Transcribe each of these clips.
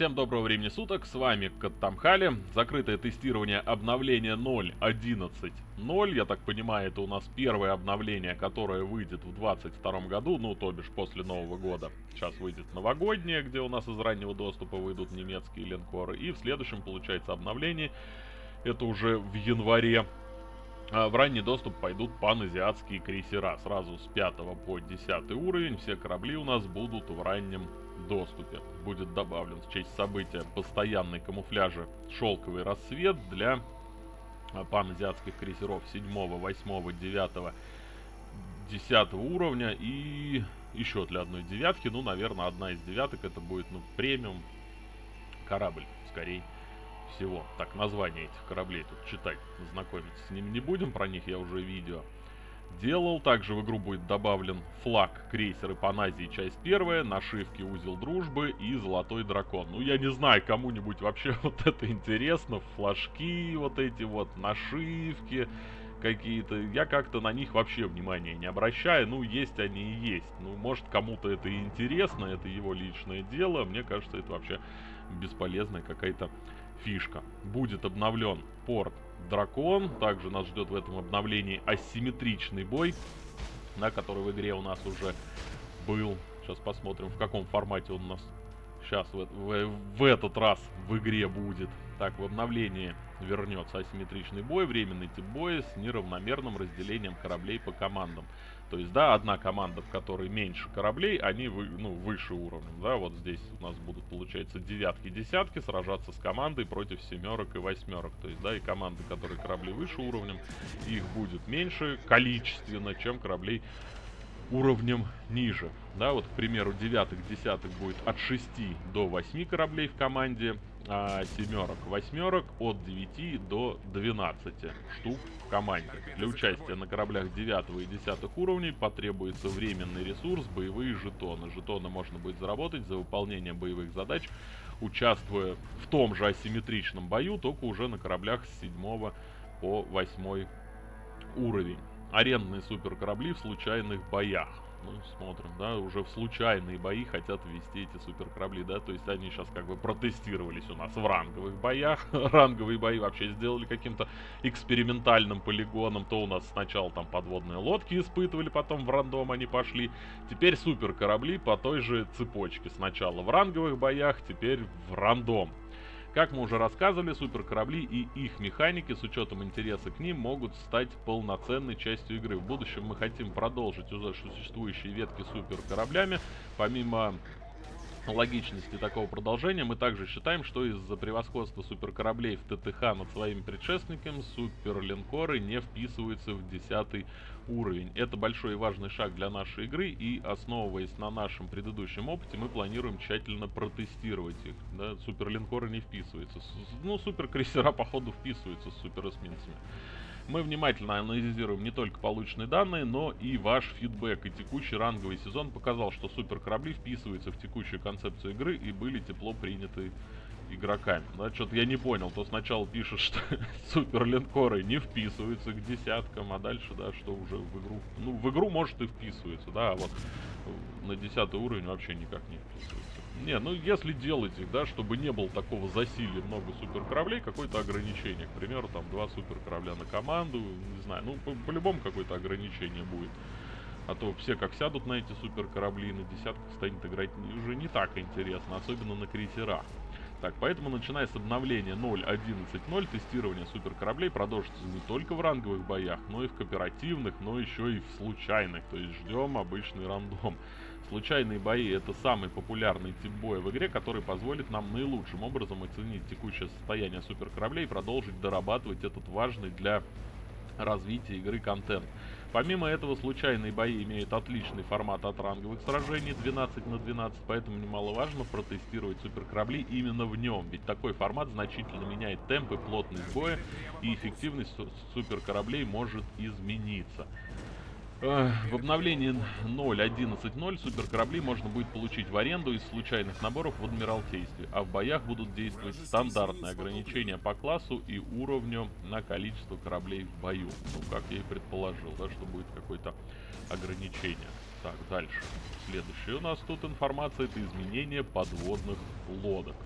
Всем доброго времени суток, с вами Каттамхали. Закрытое тестирование обновления 0.11.0. Я так понимаю, это у нас первое обновление, которое выйдет в 2022 году, ну, то бишь после Нового года. Сейчас выйдет новогоднее, где у нас из раннего доступа выйдут немецкие линкоры. И в следующем, получается, обновление, это уже в январе в ранний доступ пойдут паназиатские крейсера. Сразу с 5 по 10 уровень все корабли у нас будут в раннем доступе. Будет добавлен в честь события постоянный камуфляжа шелковый рассвет для а, паназиатских крейсеров 7, 8, 9, 10 уровня и еще для одной девятки. Ну, наверное, одна из девяток это будет ну, премиум корабль, скорее всего. Так, название этих кораблей тут читать, знакомиться с ними не будем, про них я уже видео делал. Также в игру будет добавлен флаг крейсеры Паназии, часть первая, нашивки Узел Дружбы и Золотой Дракон. Ну, я не знаю, кому-нибудь вообще вот это интересно, флажки вот эти вот, нашивки какие-то. Я как-то на них вообще внимания не обращаю. Ну, есть они и есть. Ну, может, кому-то это и интересно, это его личное дело. Мне кажется, это вообще бесполезная какая-то фишка. Будет обновлен порт Дракон. Также нас ждет в этом обновлении асимметричный бой, на который в игре у нас уже был. Сейчас посмотрим, в каком формате он у нас сейчас в, в, в этот раз в игре будет. Так, в обновлении вернется асимметричный бой, временный тип боя с неравномерным разделением кораблей по командам. То есть, да, одна команда, в которой меньше кораблей, они вы, ну, выше уровнем, да, вот здесь у нас будут, получается, девятки, десятки сражаться с командой против семерок и восьмерок. То есть, да, и команды, которые корабли выше уровнем, их будет меньше количественно, чем кораблей уровнем ниже. Да, вот, к примеру, девятых, десятых будет от 6 до 8 кораблей в команде, а семерок, восьмерок от 9 до 12 штук в команде. Для участия на кораблях 9 и 10 уровней потребуется временный ресурс, боевые жетоны. Жетоны можно будет заработать за выполнение боевых задач, участвуя в том же асимметричном бою, только уже на кораблях с 7 по 8 уровень арендные суперкорабли в случайных боях. Ну, смотрим, да, уже в случайные бои хотят ввести эти суперкорабли, да, то есть они сейчас как бы протестировались у нас в ранговых боях. Ранговые бои вообще сделали каким-то экспериментальным полигоном. То у нас сначала там подводные лодки испытывали, потом в рандом они пошли. Теперь суперкорабли по той же цепочке. Сначала в ранговых боях, теперь в рандом. Как мы уже рассказывали, суперкорабли и их механики с учетом интереса к ним могут стать полноценной частью игры. В будущем мы хотим продолжить уже существующие ветки суперкораблями. Помимо логичности такого продолжения, мы также считаем, что из-за превосходства суперкораблей в ТТХ над своими предшественниками, суперлинкоры не вписываются в 10 уровень. Это большой и важный шаг для нашей игры, и основываясь на нашем предыдущем опыте, мы планируем тщательно протестировать их. Да? Суперлинкоры не вписываются. Ну, суперкрейсера, походу, вписываются с суперэсминцами. Мы внимательно анализируем не только полученные данные, но и ваш фидбэк. И текущий ранговый сезон показал, что суперкорабли вписываются в текущую концепцию игры и были тепло приняты игроками. Да, что-то я не понял. То сначала пишет, что суперлинкоры не вписываются к десяткам, а дальше, да, что уже в игру... Ну, в игру, может, и вписывается, да, а вот на десятый уровень вообще никак не вписывается. Не, ну если делать их, да, чтобы не было такого засилия много суперкораблей, какое-то ограничение. К примеру, там два суперкорабля на команду, не знаю, ну по-любому по какое-то ограничение будет. А то все как сядут на эти суперкорабли, на десятках станет играть уже не так интересно, особенно на крейсерах. Так, поэтому начиная с обновления 0.11.0 тестирование суперкораблей продолжится не только в ранговых боях, но и в кооперативных, но еще и в случайных. То есть ждем обычный рандом. Случайные бои это самый популярный тип боя в игре, который позволит нам наилучшим образом оценить текущее состояние суперкораблей и продолжить дорабатывать этот важный для развития игры контент. Помимо этого, случайные бои имеют отличный формат от ранговых сражений 12 на 12, поэтому немаловажно протестировать суперкорабли именно в нем, ведь такой формат значительно меняет темп и плотность боя, и эффективность суперкораблей может измениться. В обновлении 0.11.0 суперкорабли можно будет получить в аренду из случайных наборов в Адмиралтействе, а в боях будут действовать стандартные ограничения по классу и уровню на количество кораблей в бою. Ну, как я и предположил, да, что будет какое-то ограничение. Так, дальше. Следующее у нас тут информация, это изменение подводных лодок.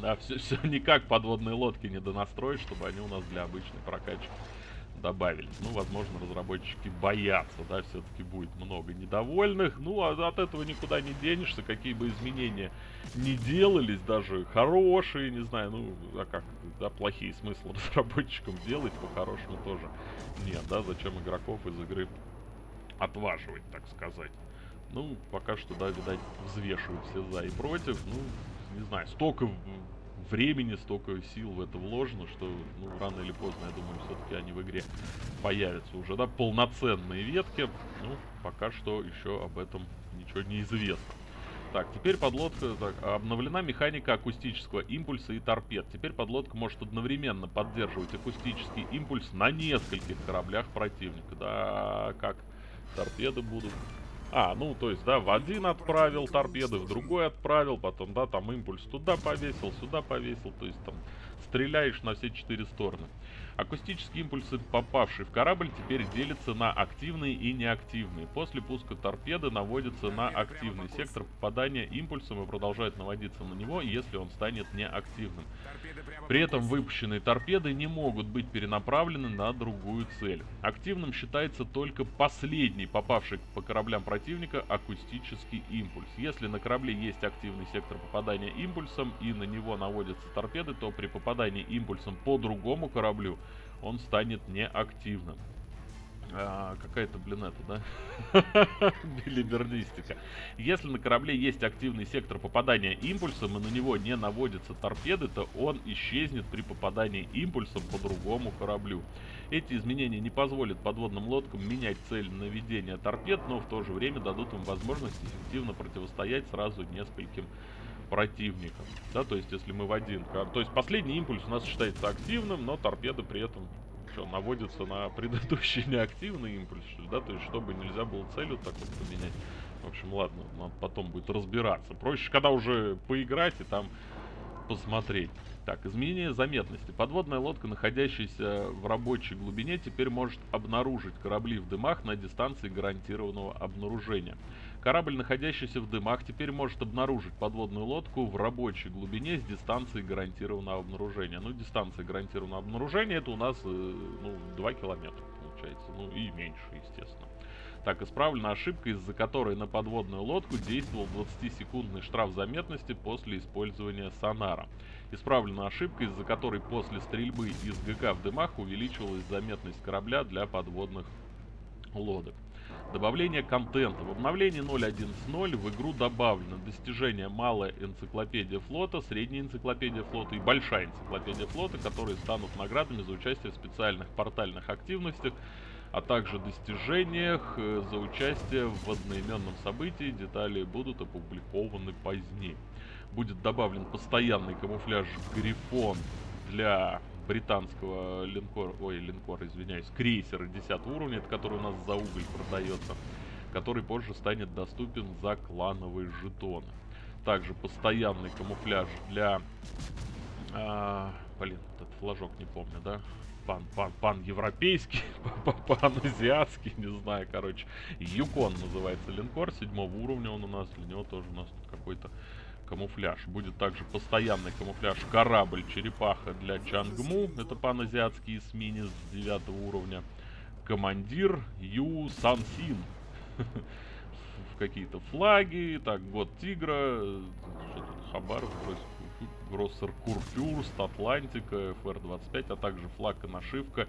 Да, все, все никак подводные лодки не донастроить, чтобы они у нас для обычной прокачки добавились. Ну, возможно, разработчики боятся, да, все-таки будет много недовольных. Ну, а от этого никуда не денешься, какие бы изменения не делались, даже хорошие, не знаю, ну, а как, да, плохие смысл разработчикам делать, по-хорошему тоже нет, да, зачем игроков из игры отваживать, так сказать. Ну, пока что, да, видать, взвешивают все за и против, ну, не знаю, столько времени, столько сил в это вложено, что ну, рано или поздно, я думаю, все-таки они в игре появятся уже, да, полноценные ветки. Ну, пока что еще об этом ничего не известно. Так, теперь подлодка, так, обновлена механика акустического импульса и торпед. Теперь подлодка может одновременно поддерживать акустический импульс на нескольких кораблях противника. Да, как торпеды будут а, ну, то есть, да, в один отправил торпеды, в другой отправил, потом, да, там импульс туда повесил, сюда повесил, то есть, там, стреляешь на все четыре стороны. Акустические импульсы, попавшие в корабль, теперь делятся на активные и неактивные. После пуска торпеды наводятся на активный сектор попадания импульсом и продолжают наводиться на него, если он станет неактивным. При этом выпущенные торпеды не могут быть перенаправлены на другую цель. Активным считается только последний попавший по кораблям противника акустический импульс. Если на корабле есть активный сектор попадания импульсом и на него наводятся торпеды, то при попадании импульсом по другому кораблю он станет неактивным. А, Какая-то, блин, это, да? Билибердистика. Если на корабле есть активный сектор попадания импульсом и на него не наводятся торпеды, то он исчезнет при попадании импульсом по другому кораблю. Эти изменения не позволят подводным лодкам менять цель наведения торпед, но в то же время дадут им возможность эффективно противостоять сразу нескольким противникам. Да, то есть если мы в один... То есть последний импульс у нас считается активным, но торпеды при этом что, наводится на предыдущий неактивный импульс, да, то есть чтобы нельзя было целью так вот поменять. В общем, ладно, надо потом будет разбираться. Проще, когда уже поиграть и там посмотреть. Так, изменение заметности. Подводная лодка, находящаяся в рабочей глубине, теперь может обнаружить корабли в дымах на дистанции гарантированного обнаружения. Корабль, находящийся в дымах, теперь может обнаружить подводную лодку в рабочей глубине с дистанцией гарантированного обнаружения. Ну, дистанция гарантированного обнаружения это у нас, э, ну, 2 километра получается. Ну, и меньше, естественно. Так, исправлена ошибка, из-за которой на подводную лодку действовал 20-секундный штраф заметности после использования сонара. Исправлена ошибка, из-за которой после стрельбы из ГК в дымах увеличивалась заметность корабля для подводных лодок. Добавление контента. В обновлении 0.11.0 в игру добавлено достижение малая энциклопедия флота, средняя энциклопедия флота и большая энциклопедия флота, которые станут наградами за участие в специальных портальных активностях, а также достижениях э, за участие в одноименном событии. Детали будут опубликованы позднее. Будет добавлен постоянный камуфляж Грифон для британского линкора, ой, линкора, извиняюсь, крейсера 10 уровня, который у нас за уголь продается, который позже станет доступен за клановые жетоны. Также постоянный камуфляж для... А, блин, этот флажок не помню, да? Пан, пан, пан европейский, пан азиатский, не знаю, короче. Юкон называется линкор, седьмого уровня он у нас, для него тоже у нас какой-то камуфляж. Будет также постоянный камуфляж корабль-черепаха для Чангму. Это паназиатский эсминец 9 уровня. Командир Ю Сансин. Какие-то флаги. Так, год тигра. Что тут? Хабар, Гроссер Курфюрст, Атлантика, ФР-25, а также флаг и нашивка,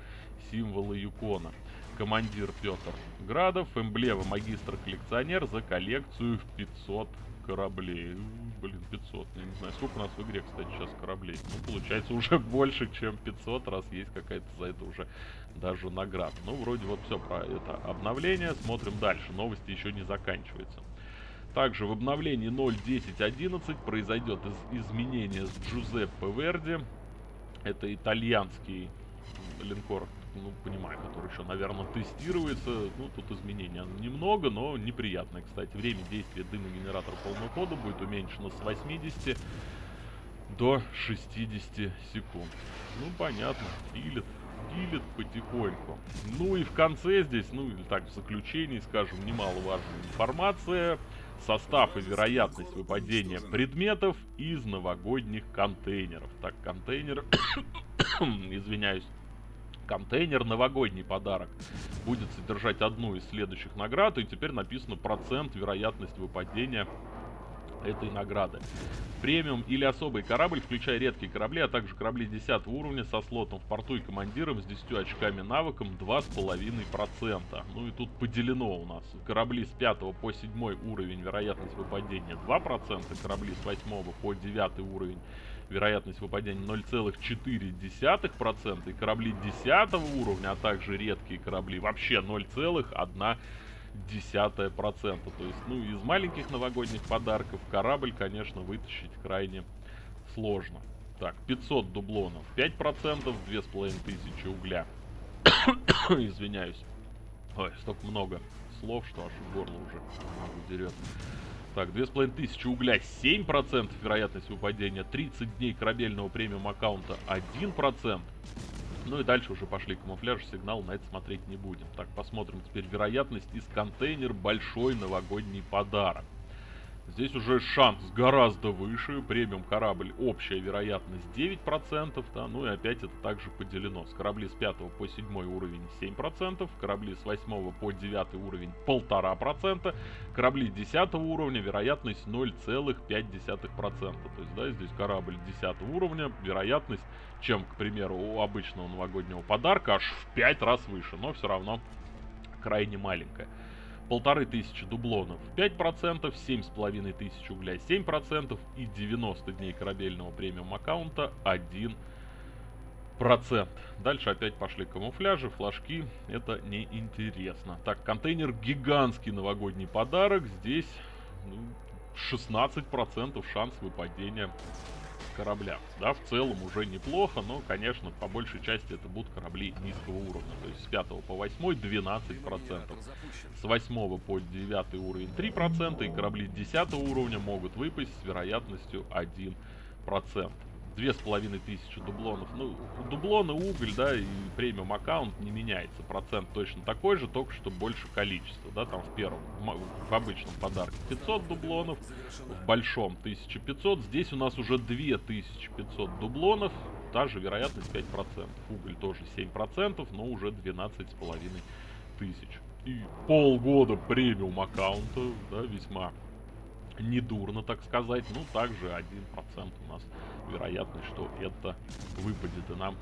символы Юкона. Командир Петр Градов, эмблема магистр-коллекционер за коллекцию в 500 кораблей. Блин, 500. Я не знаю, сколько у нас в игре, кстати, сейчас кораблей. Ну, получается, уже больше, чем 500, раз есть какая-то за это уже даже награда. Ну, вроде вот все про это обновление. Смотрим дальше. Новости еще не заканчиваются. Также в обновлении 0.10.11 произойдет из изменение с Джузеппе Верди. Это итальянский линкор ну, понимаю, который еще, наверное, тестируется. Ну, тут изменения немного, но неприятное, кстати. Время действия дымогенератора полного хода будет уменьшено с 80 до 60 секунд. Ну, понятно, пилит, пилит потихоньку. Ну и в конце здесь, ну или так, в заключении, скажем, немаловажная информация. состав и вероятность выпадения предметов из новогодних контейнеров. Так, контейнер, извиняюсь, контейнер новогодний подарок будет содержать одну из следующих наград, и теперь написано процент вероятность выпадения этой награды. Премиум или особый корабль, включая редкие корабли, а также корабли 10 уровня со слотом в порту и командиром с 10 очками навыком 2,5%. Ну и тут поделено у нас. Корабли с 5 по 7 уровень вероятность выпадения 2%, корабли с 8 по 9 уровень вероятность выпадения 0,4%, и корабли 10 уровня, а также редкие корабли вообще 0,1% десятое процента. То есть, ну, из маленьких новогодних подарков корабль, конечно, вытащить крайне сложно. Так, 500 дублонов, 5%, 2500 угля. Извиняюсь. Ой, столько много слов, что аж горло уже дерет. Так, 2500 угля, 7% вероятность выпадения, 30 дней корабельного премиум аккаунта, 1%. Ну и дальше уже пошли камуфляж, сигнал, на это смотреть не будем. Так, посмотрим теперь вероятность из контейнер большой новогодний подарок. Здесь уже шанс гораздо выше. Премиум корабль общая вероятность 9%. Да, ну и опять это также поделено. С корабли с 5 по 7 уровень 7%. Корабли с 8 по 9 уровень 1,5%. Корабли 10 уровня вероятность 0,5%. То есть, да, здесь корабль 10 уровня, вероятность, чем, к примеру, у обычного новогоднего подарка, аж в 5 раз выше. Но все равно крайне маленькая полторы тысячи дублонов 5%, семь с половиной тысяч угля 7% и 90 дней корабельного премиум аккаунта 1%. Дальше опять пошли камуфляжи, флажки, это неинтересно. Так, контейнер гигантский новогодний подарок, здесь ну, 16% шанс выпадения кораблях. Да, в целом уже неплохо, но, конечно, по большей части это будут корабли низкого уровня. То есть с 5 по 8 12%, с 8 по 9 уровень 3%, и корабли 10 уровня могут выпасть с вероятностью 1% две с половиной тысячи дублонов. Ну, дублоны, уголь, да, и премиум аккаунт не меняется. Процент точно такой же, только что больше количества, да, там в первом, в обычном подарке 500 дублонов, в большом 1500. Здесь у нас уже 2500 дублонов, та же вероятность 5%. Уголь тоже 7%, но уже 12 с половиной тысяч. И полгода премиум аккаунта, да, весьма недурно, так сказать. Ну, также 1% у нас вероятность, что это выпадет и нам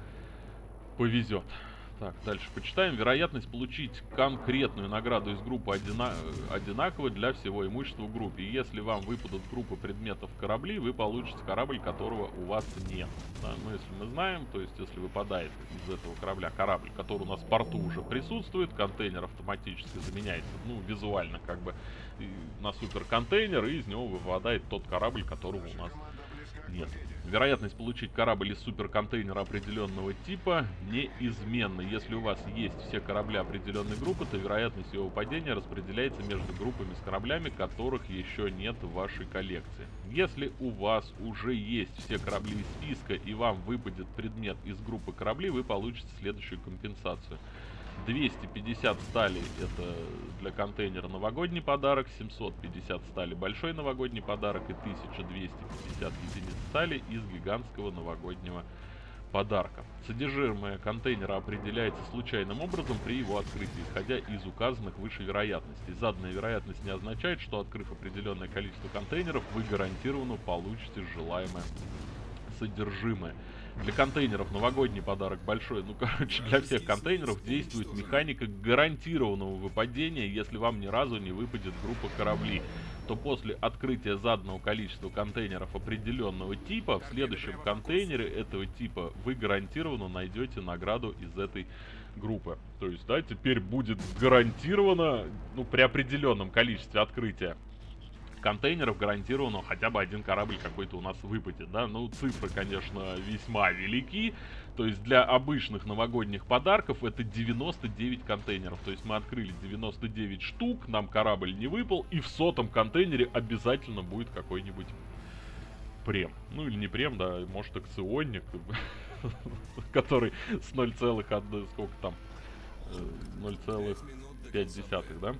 повезет. Так, дальше почитаем. Вероятность получить конкретную награду из группы одина одинаковая для всего имущества в группе. Если вам выпадут группы предметов корабли, вы получите корабль, которого у вас нет. Да, ну, если мы знаем, то есть если выпадает из этого корабля корабль, который у нас в порту уже присутствует, контейнер автоматически заменяется, ну, визуально как бы на суперконтейнер, и из него выпадает тот корабль, которого у нас нет. Вероятность получить корабль из суперконтейнера определенного типа неизменна. Если у вас есть все корабли определенной группы, то вероятность его падения распределяется между группами с кораблями, которых еще нет в вашей коллекции. Если у вас уже есть все корабли из списка и вам выпадет предмет из группы кораблей, вы получите следующую компенсацию. 250 стали это для контейнера новогодний подарок, 750 стали большой новогодний подарок и 1250 единиц стали из гигантского новогоднего подарка. Содержимое контейнера определяется случайным образом при его открытии, исходя из указанных выше вероятностей. Заданная вероятность не означает, что открыв определенное количество контейнеров, вы гарантированно получите желаемое содержимое. Для контейнеров новогодний подарок большой. Ну, короче, для всех контейнеров действует механика гарантированного выпадения, если вам ни разу не выпадет группа кораблей то после открытия заданного количества контейнеров определенного типа, в следующем контейнере этого типа вы гарантированно найдете награду из этой группы. То есть, да, теперь будет гарантированно, ну, при определенном количестве открытия контейнеров гарантированно хотя бы один корабль какой-то у нас выпадет, да. Ну, цифры, конечно, весьма велики. То есть для обычных новогодних подарков это 99 контейнеров. То есть мы открыли 99 штук, нам корабль не выпал, и в сотом контейнере обязательно будет какой-нибудь прем. Ну или не прем, да, может акционник, который с 0,1, сколько там, 0,5, э, да?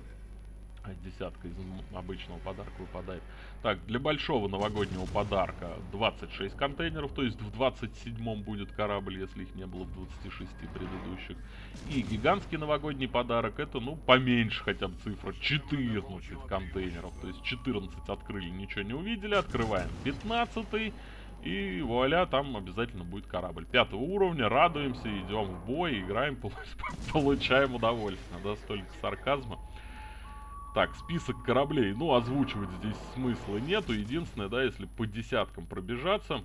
Десятка из обычного подарка выпадает. Так, для большого новогоднего подарка 26 контейнеров, то есть в 27 будет корабль, если их не было в 26 предыдущих. И гигантский новогодний подарок, это, ну, поменьше хотя бы цифра, 14 контейнеров. То есть 14 открыли, ничего не увидели, открываем 15 и вуаля, там обязательно будет корабль. Пятого уровня, радуемся, идем в бой, играем, получаем удовольствие. Да, столько сарказма. Так, список кораблей. Ну, озвучивать здесь смысла нету. Единственное, да, если по десяткам пробежаться.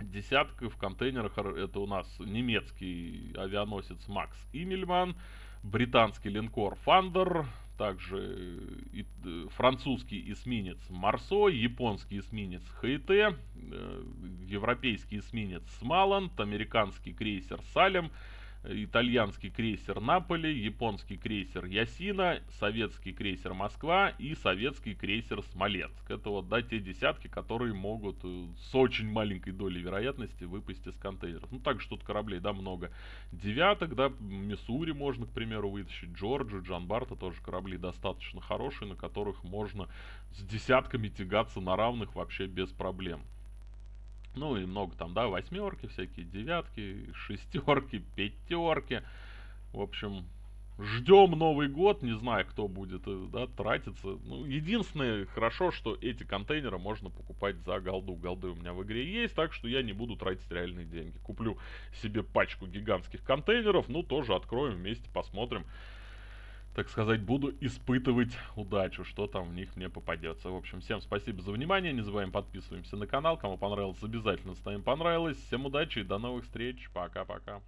Десятка в контейнерах это у нас немецкий авианосец Макс Имельман, британский линкор Фандер, также и, э, французский эсминец Марсо, японский эсминец Хейте, э, европейский эсминец Смаланд, американский крейсер Салем, итальянский крейсер Наполи, японский крейсер Ясина, советский крейсер Москва и советский крейсер Смоленск. Это вот, да, те десятки, которые могут э, с очень маленькой долей вероятности выпасть из контейнеров. Ну, также тут кораблей, да, много. Девяток, да, Миссури можно, к примеру, вытащить, Джорджи, Джан Барта тоже корабли достаточно хорошие, на которых можно с десятками тягаться на равных вообще без проблем. Ну и много там, да, восьмерки, всякие девятки, шестерки, пятерки. В общем, ждем Новый год, не знаю, кто будет, э, да, тратиться. Ну, единственное, хорошо, что эти контейнеры можно покупать за голду. Голды у меня в игре есть, так что я не буду тратить реальные деньги. Куплю себе пачку гигантских контейнеров, ну, тоже откроем вместе, посмотрим так сказать, буду испытывать удачу, что там в них мне попадется. В общем, всем спасибо за внимание, не забываем подписываемся на канал, кому понравилось, обязательно ставим понравилось. Всем удачи и до новых встреч, пока-пока.